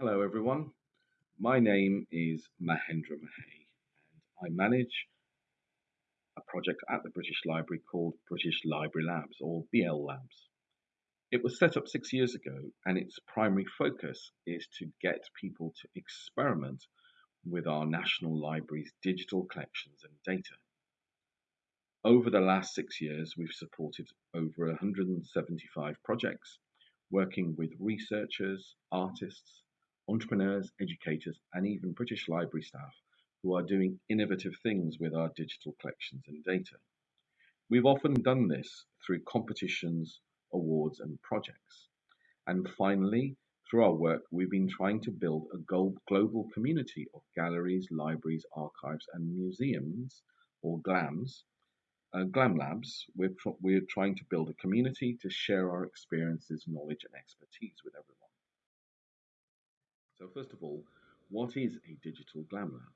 Hello everyone, my name is Mahendra Mahey, and I manage a project at the British Library called British Library Labs or BL Labs. It was set up six years ago and its primary focus is to get people to experiment with our National Library's digital collections and data. Over the last six years, we've supported over 175 projects working with researchers, artists, entrepreneurs, educators, and even British Library staff who are doing innovative things with our digital collections and data. We've often done this through competitions, awards, and projects. And finally, through our work, we've been trying to build a global community of galleries, libraries, archives, and museums, or GLAMs. Uh, GLAM Labs, we're, we're trying to build a community to share our experiences, knowledge, and expertise with everyone. So first of all, what is a digital GLAM lab?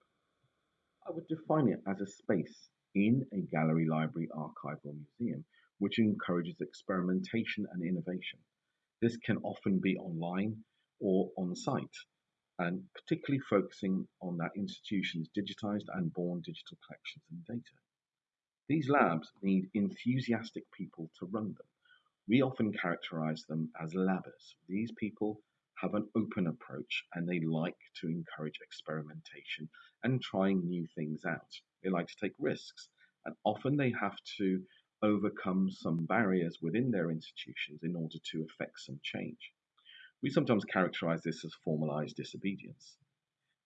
I would define it as a space in a gallery, library, archive, or museum which encourages experimentation and innovation. This can often be online or on site, and particularly focusing on that institution's digitized and born digital collections and data. These labs need enthusiastic people to run them. We often characterize them as labbers. These people have an open approach and they like to encourage experimentation and trying new things out. They like to take risks and often they have to overcome some barriers within their institutions in order to effect some change. We sometimes characterize this as formalized disobedience.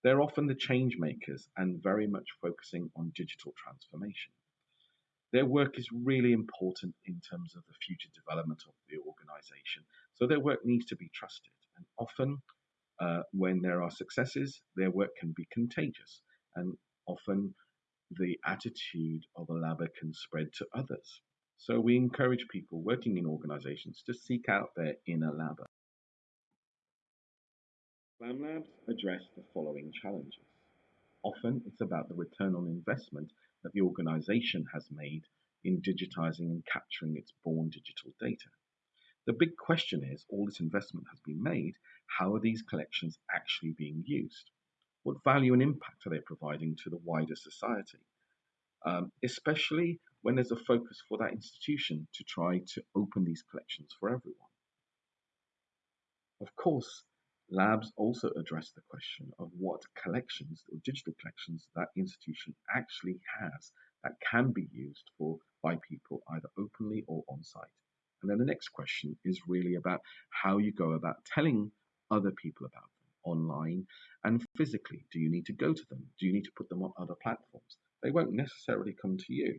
They're often the change makers and very much focusing on digital transformation. Their work is really important in terms of the future development of the organization, so their work needs to be trusted. And often, uh, when there are successes, their work can be contagious, and often the attitude of a labber can spread to others. So we encourage people working in organizations to seek out their inner labber. Glam Labs address the following challenges. Often it's about the return on investment that the organization has made in digitizing and capturing its born digital data. The big question is all this investment has been made, how are these collections actually being used? What value and impact are they providing to the wider society? Um, especially when there's a focus for that institution to try to open these collections for everyone. Of course, labs also address the question of what collections or digital collections that institution actually has that can be used for by people either openly or on site. And then the next question is really about how you go about telling other people about them online and physically. Do you need to go to them? Do you need to put them on other platforms? They won't necessarily come to you.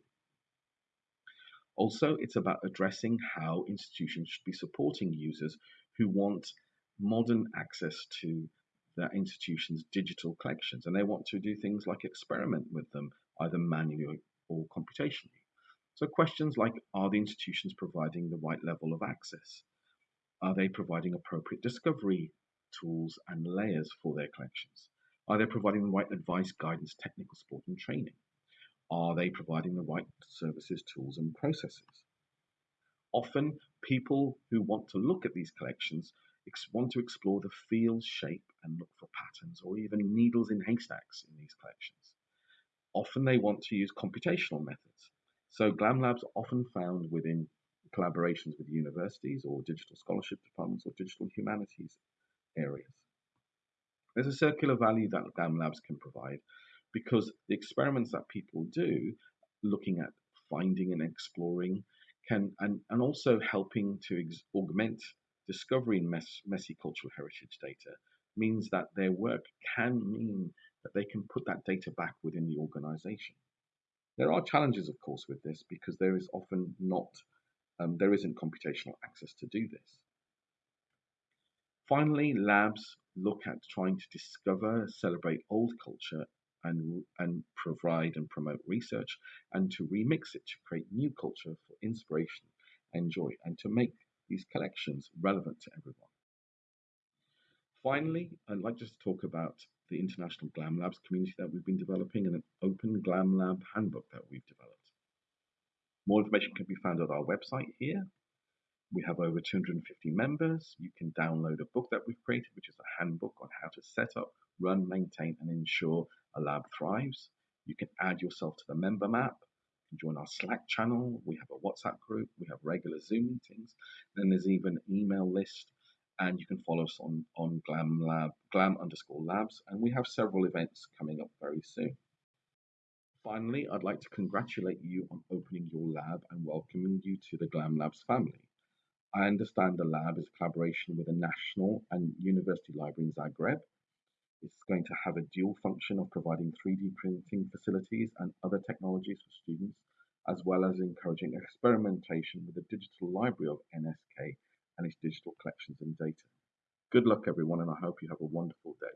Also, it's about addressing how institutions should be supporting users who want modern access to their institution's digital collections and they want to do things like experiment with them either manually or computationally. So questions like, are the institutions providing the right level of access? Are they providing appropriate discovery tools and layers for their collections? Are they providing the right advice, guidance, technical support and training? Are they providing the right services, tools and processes? Often people who want to look at these collections want to explore the feel, shape and look for patterns or even needles in haystacks in these collections. Often they want to use computational methods so GLAM labs are often found within collaborations with universities or digital scholarship departments or digital humanities areas. There's a circular value that GLAM labs can provide because the experiments that people do looking at finding and exploring can and, and also helping to augment discovery in mess, messy cultural heritage data means that their work can mean that they can put that data back within the organization. There are challenges, of course, with this because there is often not, um, there isn't computational access to do this. Finally, labs look at trying to discover, celebrate old culture and, and provide and promote research and to remix it to create new culture for inspiration and joy and to make these collections relevant to everyone. Finally, I'd like just to talk about the International GLAM Labs community that we've been developing and an open GLAM Lab handbook that we've developed. More information can be found at our website here. We have over 250 members. You can download a book that we've created, which is a handbook on how to set up, run, maintain, and ensure a lab thrives. You can add yourself to the member map. You can join our Slack channel. We have a WhatsApp group. We have regular Zoom meetings. Then there's even an email list, and you can follow us on on Glam Lab, Glam underscore Labs, and we have several events coming up very soon. Finally, I'd like to congratulate you on opening your lab and welcoming you to the Glam Labs family. I understand the lab is a collaboration with the National and University Library in Zagreb. It's going to have a dual function of providing 3D printing facilities and other technologies for students, as well as encouraging experimentation with the digital library of NSK and its digital collections and data. Good luck, everyone, and I hope you have a wonderful day.